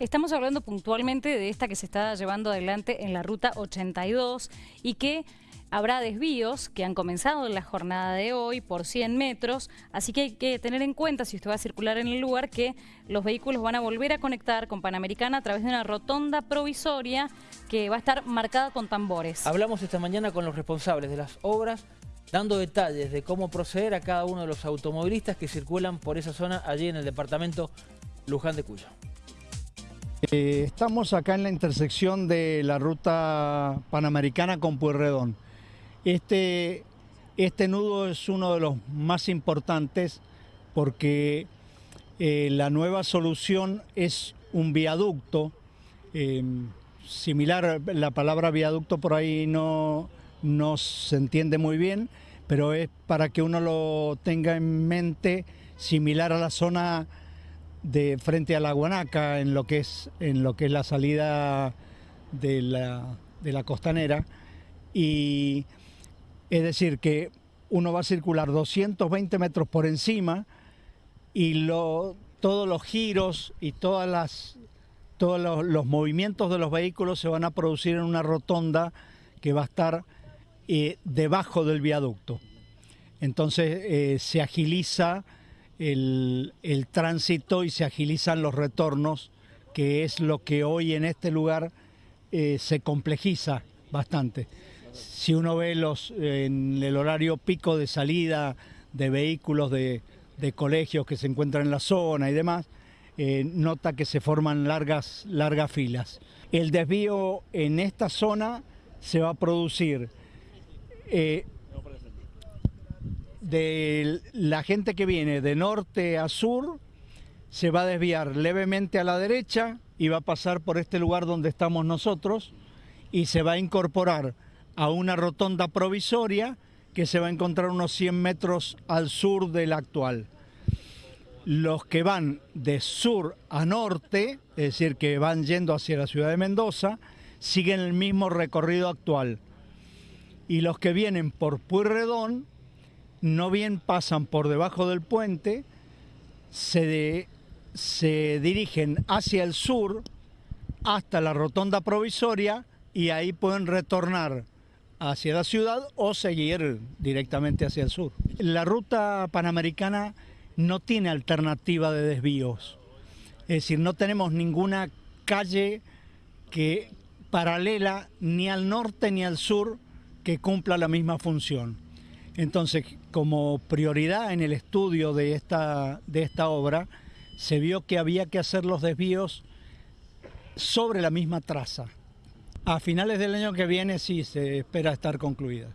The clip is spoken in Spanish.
Estamos hablando puntualmente de esta que se está llevando adelante en la ruta 82 y que habrá desvíos que han comenzado en la jornada de hoy por 100 metros, así que hay que tener en cuenta, si usted va a circular en el lugar, que los vehículos van a volver a conectar con Panamericana a través de una rotonda provisoria que va a estar marcada con tambores. Hablamos esta mañana con los responsables de las obras, dando detalles de cómo proceder a cada uno de los automovilistas que circulan por esa zona allí en el departamento Luján de Cuyo. Eh, estamos acá en la intersección de la ruta panamericana con Pueyrredón. Este, este nudo es uno de los más importantes porque eh, la nueva solución es un viaducto. Eh, similar, la palabra viaducto por ahí no, no se entiende muy bien, pero es para que uno lo tenga en mente similar a la zona de frente a la Guanaca en lo que es, en lo que es la salida de la, de la costanera y es decir que uno va a circular 220 metros por encima y lo, todos los giros y todas las, todos los, movimientos de los vehículos se van a producir en una rotonda que va a estar eh, debajo del viaducto. Entonces eh, se agiliza el, tránsito y se agilizan los retornos, que es lo que hoy en este lugar eh, se complejiza bastante. Si uno ve los, en el horario pico de salida de vehículos de, colegios que se encuentran en la zona y demás, eh, nota que se forman largas, largas filas. El desvío en esta zona se va a producir eh, de la gente que viene de norte a sur se va a desviar levemente a la derecha y va a pasar por este lugar donde estamos nosotros y se va a incorporar a una rotonda provisoria que se va a encontrar unos 100 metros al sur de la actual. Los que van de sur a norte, es decir, que van yendo hacia la ciudad de Mendoza, siguen el mismo recorrido actual. Y los que vienen por Pueyrredón no bien pasan por debajo del puente, se, se dirigen hacia el sur hasta la rotonda provisoria y ahí pueden retornar hacia la ciudad o seguir directamente hacia el sur. La ruta panamericana no tiene alternativa de desvíos, es decir, no tenemos ninguna calle que paralela ni al norte ni al sur que cumpla la misma función. Entonces, como prioridad en el estudio de esta, de esta obra, se vio que había que hacer los desvíos sobre la misma traza. A finales del año que viene sí se espera estar concluida.